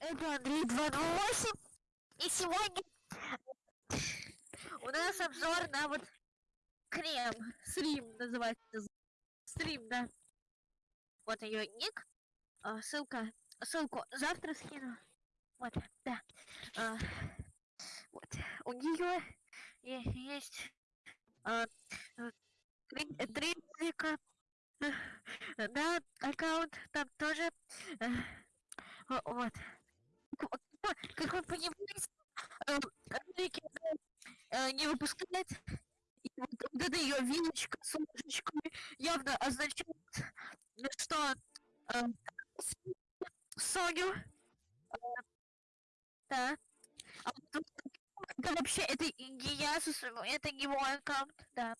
Это Андрей 228. И сегодня у нас обзор на вот крем. Срим называется. Стрим, да. Вот ее ник. А, ссылка. Ссылку завтра скину. Вот, да. А, вот. У нее есть а, три, языка. Да, аккаунт там тоже. э, Вот. Как вы понимаете, э, э, не выпускает. И вот эта ее вилочка с ложечкой явно означает, что э, Соню, да, а вот это вообще это не это не мой аккаунт, да.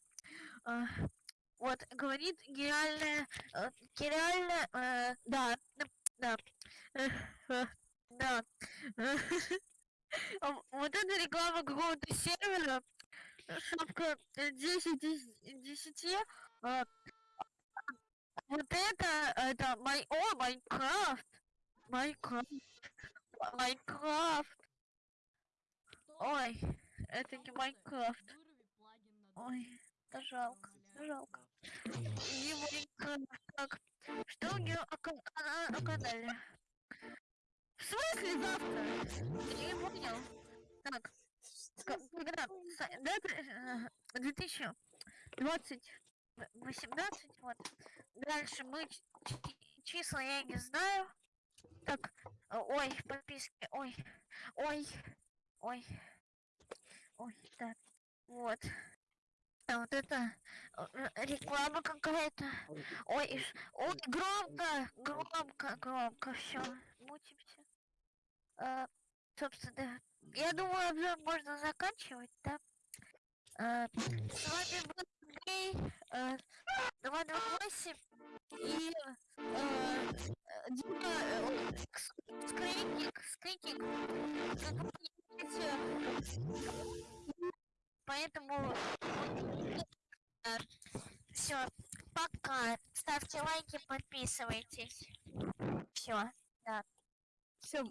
Вот, говорит гениальная, э, гениальная, э, да, да, э, э, да. Вот это реклама какого-то сервера, шапка э, 10 из 10, а вот это, это май, о, Майнкрафт, Майнкрафт, Майнкрафт, ой, это не Майнкрафт, ой, да жалко, да жалко. Смысле завтра? Я не понял. Так, когда? Э, 2020, 18, вот. Дальше мы числа я не знаю. Так, э, ой, подписки, ой, ой, ой, ой, так, вот. А вот это э, э, реклама какая-то. Ой, ой, громко, громко, громко, все, мутимся. А, собственно, я думаю, обзор можно заканчивать, да? А, с вами был Андрей, э, 228 и э, э, Дима э, ой, Ск- Скритник, Скритник, как вы понимаете, поэтому все, пока, ставьте лайки, подписывайтесь, все, да. Все,